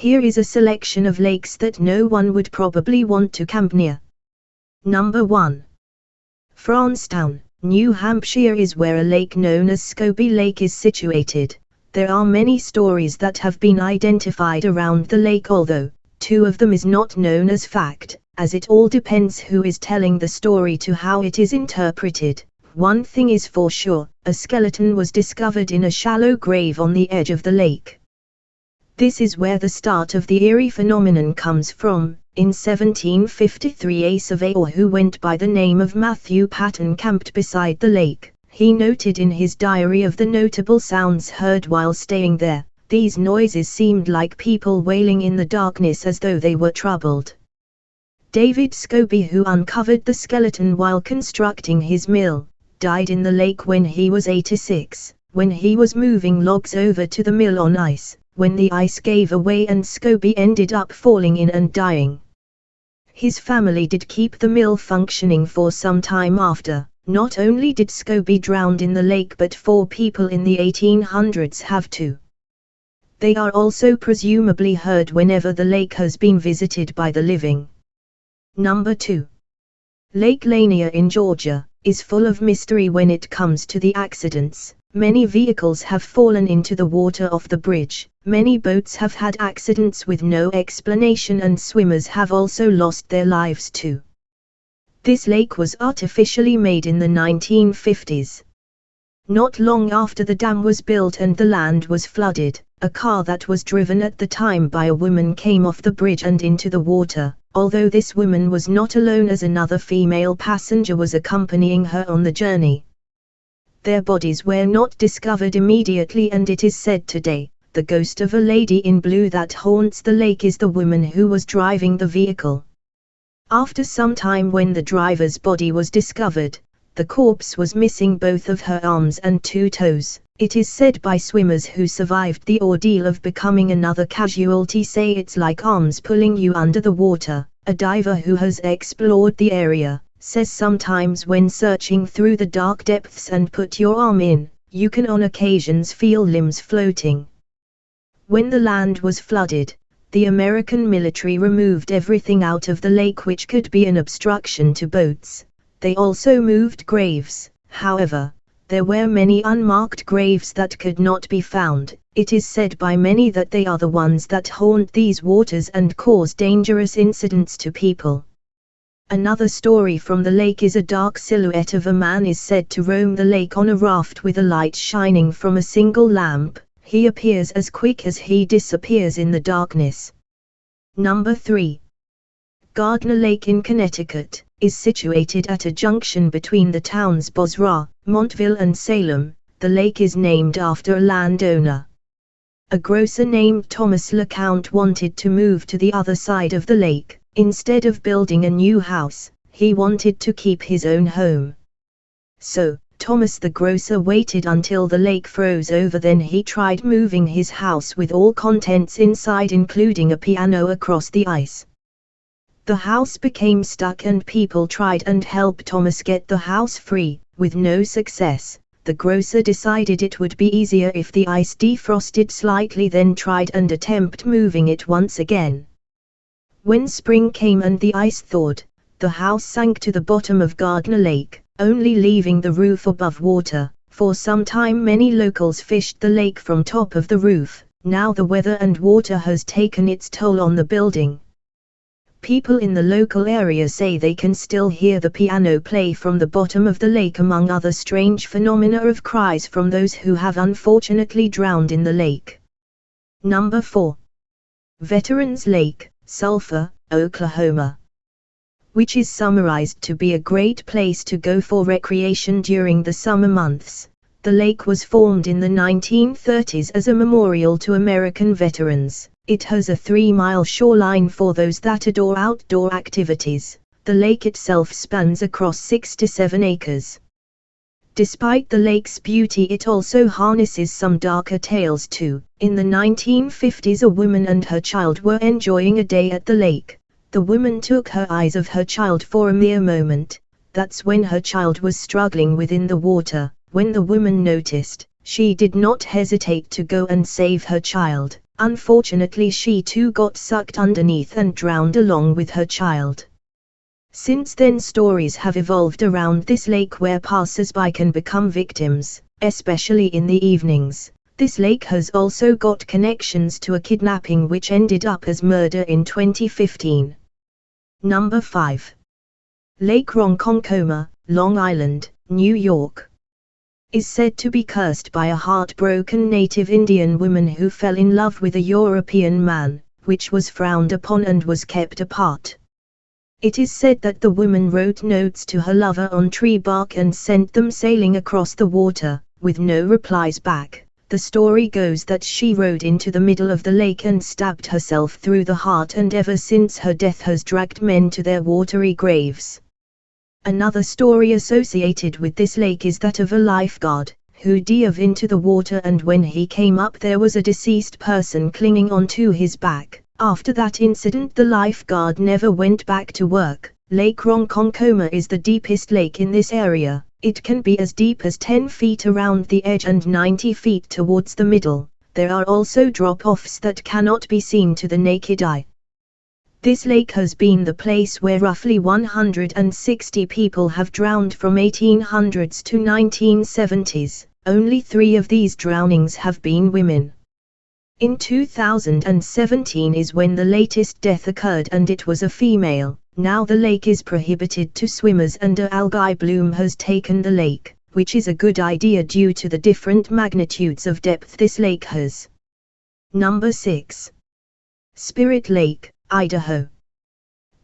Here is a selection of lakes that no one would probably want to camp near. Number 1. Francestown, New Hampshire is where a lake known as Scobie Lake is situated. There are many stories that have been identified around the lake although, two of them is not known as fact, as it all depends who is telling the story to how it is interpreted. One thing is for sure, a skeleton was discovered in a shallow grave on the edge of the lake. This is where the start of the eerie phenomenon comes from. In 1753 a surveyor who went by the name of Matthew Patten camped beside the lake. He noted in his diary of the notable sounds heard while staying there. These noises seemed like people wailing in the darkness as though they were troubled. David Scobie who uncovered the skeleton while constructing his mill, died in the lake when he was 86, when he was moving logs over to the mill on ice, when the ice gave away and Scobie ended up falling in and dying. His family did keep the mill functioning for some time after. Not only did Scobie drown in the lake but four people in the 1800s have too. They are also presumably heard whenever the lake has been visited by the living. Number 2. Lake Lanier in Georgia is full of mystery when it comes to the accidents. Many vehicles have fallen into the water off the bridge, many boats have had accidents with no explanation and swimmers have also lost their lives too. This lake was artificially made in the 1950s. Not long after the dam was built and the land was flooded, a car that was driven at the time by a woman came off the bridge and into the water, although this woman was not alone as another female passenger was accompanying her on the journey. Their bodies were not discovered immediately and it is said today, the ghost of a lady in blue that haunts the lake is the woman who was driving the vehicle. After some time when the driver's body was discovered, the corpse was missing both of her arms and two toes. It is said by swimmers who survived the ordeal of becoming another casualty say it's like arms pulling you under the water. A diver who has explored the area says sometimes when searching through the dark depths and put your arm in, you can on occasions feel limbs floating. When the land was flooded, the American military removed everything out of the lake which could be an obstruction to boats. They also moved graves, however, there were many unmarked graves that could not be found. It is said by many that they are the ones that haunt these waters and cause dangerous incidents to people. Another story from the lake is a dark silhouette of a man is said to roam the lake on a raft with a light shining from a single lamp. He appears as quick as he disappears in the darkness. Number 3. Gardner Lake in Connecticut is situated at a junction between the towns Bozrah, Montville and Salem. The lake is named after a landowner. A grocer named Thomas LeCount wanted to move to the other side of the lake. Instead of building a new house, he wanted to keep his own home. So, Thomas the grocer waited until the lake froze over then he tried moving his house with all contents inside including a piano across the ice. The house became stuck and people tried and helped Thomas get the house free, with no success. The grocer decided it would be easier if the ice defrosted slightly then tried and attempt moving it once again. When spring came and the ice thawed, the house sank to the bottom of Gardner Lake, only leaving the roof above water. For some time many locals fished the lake from top of the roof, now the weather and water has taken its toll on the building. People in the local area say they can still hear the piano play from the bottom of the lake among other strange phenomena of cries from those who have unfortunately drowned in the lake. Number 4. Veterans Lake, Sulphur, Oklahoma. Which is summarized to be a great place to go for recreation during the summer months. The lake was formed in the 1930s as a memorial to American veterans. It has a three-mile shoreline for those that adore outdoor activities. The lake itself spans across six to seven acres. Despite the lake's beauty it also harnesses some darker tales too. In the 1950s a woman and her child were enjoying a day at the lake. The woman took her eyes of her child for a mere moment. That's when her child was struggling within the water. When the woman noticed, she did not hesitate to go and save her child. Unfortunately she too got sucked underneath and drowned along with her child. Since then stories have evolved around this lake where passers-by can become victims, especially in the evenings. This lake has also got connections to a kidnapping which ended up as murder in 2015. Number 5. Lake Ronkonkoma, Long Island, New York. Is said to be cursed by a heartbroken native Indian woman who fell in love with a European man, which was frowned upon and was kept apart. It is said that the woman wrote notes to her lover on tree bark and sent them sailing across the water, with no replies back. The story goes that she rode into the middle of the lake and stabbed herself through the heart and ever since her death has dragged men to their watery graves. Another story associated with this lake is that of a lifeguard, who dove into the water and when he came up there was a deceased person clinging onto his back. After that incident the lifeguard never went back to work. Lake Ronkonkoma is the deepest lake in this area. It can be as deep as 10 feet around the edge and 90 feet towards the middle. There are also drop-offs that cannot be seen to the naked eye. This lake has been the place where roughly 160 people have drowned from 1800s to 1970s. Only three of these drownings have been women. In 2017 is when the latest death occurred and it was a female. Now the lake is prohibited to swimmers and a algae bloom has taken the lake, which is a good idea due to the different magnitudes of depth this lake has. Number 6. Spirit Lake, Idaho.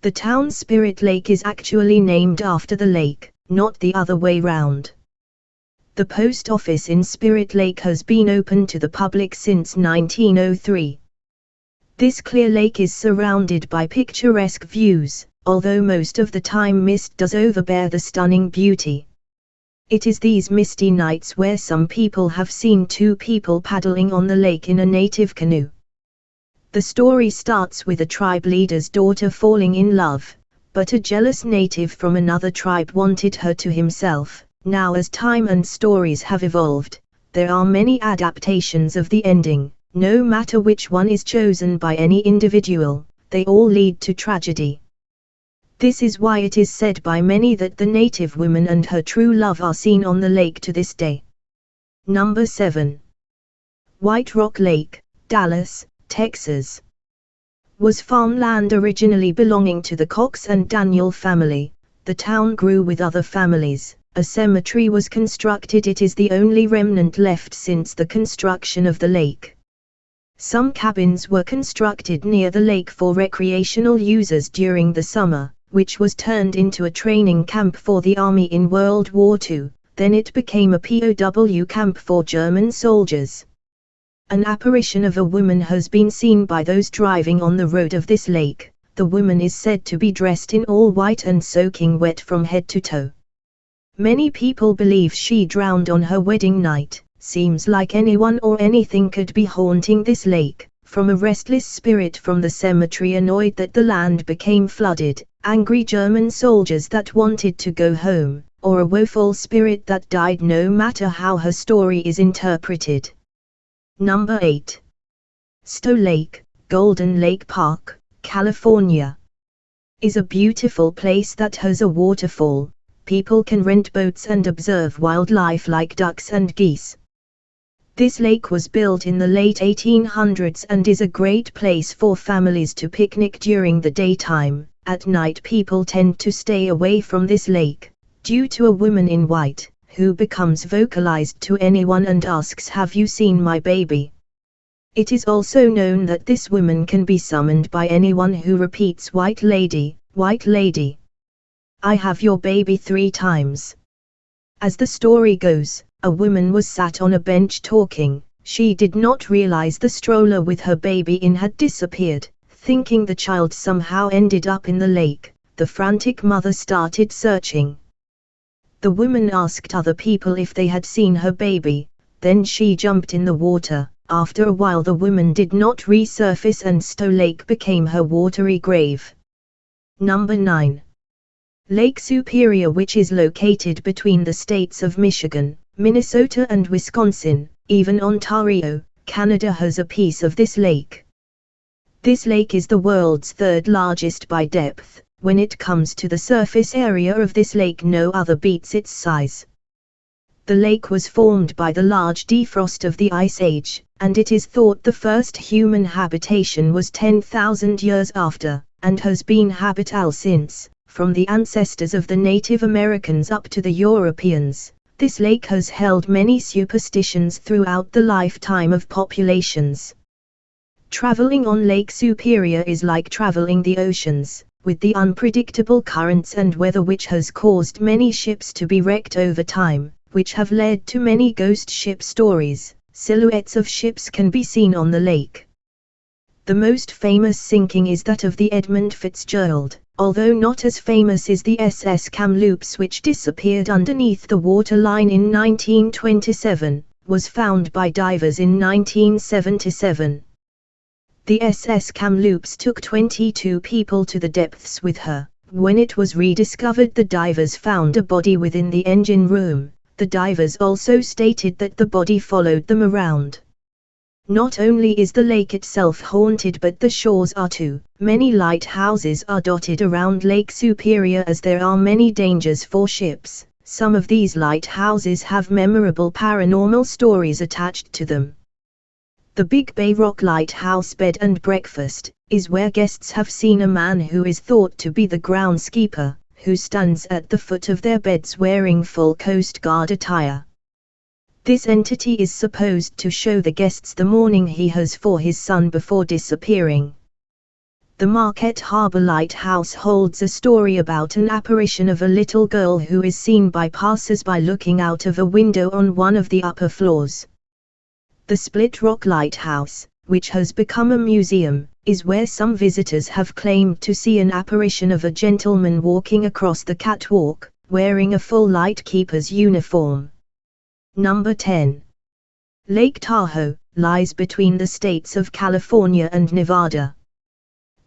The town Spirit Lake is actually named after the lake, not the other way round. The post office in Spirit Lake has been open to the public since 1903. This clear lake is surrounded by picturesque views, although most of the time mist does overbear the stunning beauty. It is these misty nights where some people have seen two people paddling on the lake in a native canoe. The story starts with a tribe leader's daughter falling in love, but a jealous native from another tribe wanted her to himself, now as time and stories have evolved, there are many adaptations of the ending, no matter which one is chosen by any individual, they all lead to tragedy. This is why it is said by many that the native woman and her true love are seen on the lake to this day. Number 7. White Rock Lake, Dallas, Texas. Was farmland originally belonging to the Cox and Daniel family, the town grew with other families, a cemetery was constructed it is the only remnant left since the construction of the lake. Some cabins were constructed near the lake for recreational users during the summer, which was turned into a training camp for the army in World War II, then it became a POW camp for German soldiers. An apparition of a woman has been seen by those driving on the road of this lake, the woman is said to be dressed in all white and soaking wet from head to toe. Many people believe she drowned on her wedding night. Seems like anyone or anything could be haunting this lake, from a restless spirit from the cemetery annoyed that the land became flooded, angry German soldiers that wanted to go home, or a woeful spirit that died no matter how her story is interpreted. Number 8. Stow Lake, Golden Lake Park, California. Is a beautiful place that has a waterfall, people can rent boats and observe wildlife like ducks and geese. This lake was built in the late 1800s and is a great place for families to picnic during the daytime. At night people tend to stay away from this lake, due to a woman in white, who becomes vocalized to anyone and asks have you seen my baby? It is also known that this woman can be summoned by anyone who repeats white lady, white lady. I have your baby three times. As the story goes, a woman was sat on a bench talking, she did not realize the stroller with her baby in had disappeared, thinking the child somehow ended up in the lake, the frantic mother started searching. The woman asked other people if they had seen her baby, then she jumped in the water, after a while the woman did not resurface and Stow Lake became her watery grave. Number 9. Lake Superior which is located between the states of Michigan, Minnesota and Wisconsin, even Ontario, Canada has a piece of this lake. This lake is the world's third largest by depth. When it comes to the surface area of this lake no other beats its size. The lake was formed by the large defrost of the Ice Age, and it is thought the first human habitation was 10,000 years after, and has been habitable since, from the ancestors of the Native Americans up to the Europeans. This lake has held many superstitions throughout the lifetime of populations. Traveling on Lake Superior is like traveling the oceans, with the unpredictable currents and weather which has caused many ships to be wrecked over time, which have led to many ghost ship stories. Silhouettes of ships can be seen on the lake. The most famous sinking is that of the Edmund Fitzgerald, although not as famous is the SS Kamloops which disappeared underneath the waterline in 1927, was found by divers in 1977. The SS Kamloops took 22 people to the depths with her. When it was rediscovered the divers found a body within the engine room. The divers also stated that the body followed them around. Not only is the lake itself haunted but the shores are too. Many lighthouses are dotted around Lake Superior as there are many dangers for ships. Some of these lighthouses have memorable paranormal stories attached to them. The Big Bay Rock Lighthouse Bed and Breakfast is where guests have seen a man who is thought to be the groundskeeper, who stands at the foot of their beds wearing full Coast Guard attire. This entity is supposed to show the guests the mourning he has for his son before disappearing. The Marquette Harbor Lighthouse holds a story about an apparition of a little girl who is seen by passers-by looking out of a window on one of the upper floors. The Split Rock Lighthouse, which has become a museum, is where some visitors have claimed to see an apparition of a gentleman walking across the catwalk, wearing a full lightkeeper's uniform. Number 10. Lake Tahoe lies between the states of California and Nevada.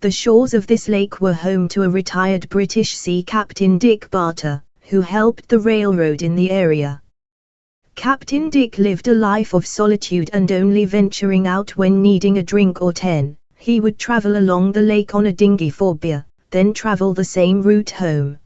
The shores of this lake were home to a retired British sea captain Dick Barter, who helped the railroad in the area. Captain Dick lived a life of solitude and only venturing out when needing a drink or ten. He would travel along the lake on a dinghy for beer, then travel the same route home.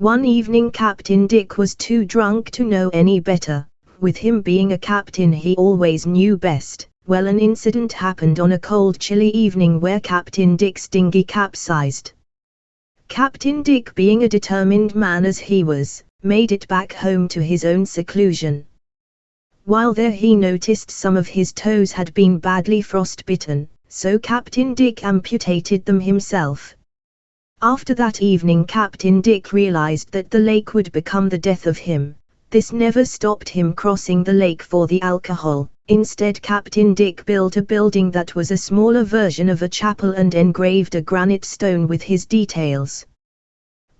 One evening Captain Dick was too drunk to know any better. With him being a captain he always knew best. Well an incident happened on a cold chilly evening where Captain Dick's dinghy capsized. Captain Dick being a determined man as he was, made it back home to his own seclusion. While there he noticed some of his toes had been badly frostbitten, so Captain Dick amputated them himself. After that evening Captain Dick realized that the lake would become the death of him. This never stopped him crossing the lake for the alcohol. Instead Captain Dick built a building that was a smaller version of a chapel and engraved a granite stone with his details.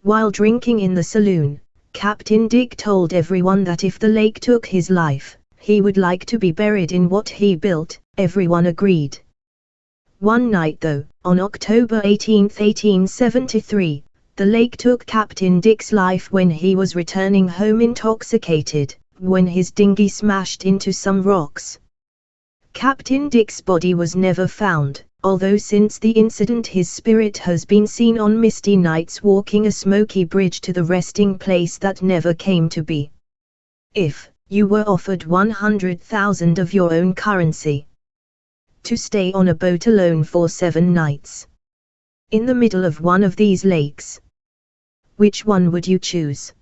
While drinking in the saloon, Captain Dick told everyone that if the lake took his life, he would like to be buried in what he built, everyone agreed. One night though, on October 18, 1873, the lake took Captain Dick's life when he was returning home intoxicated, when his dinghy smashed into some rocks. Captain Dick's body was never found, although since the incident his spirit has been seen on misty nights walking a smoky bridge to the resting place that never came to be. If you were offered 100,000 of your own currency to stay on a boat alone for seven nights in the middle of one of these lakes, which one would you choose?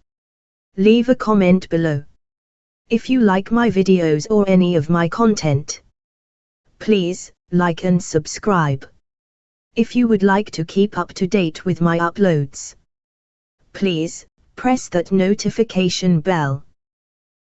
Leave a comment below. If you like my videos or any of my content, please like and subscribe. If you would like to keep up to date with my uploads, please press that notification bell.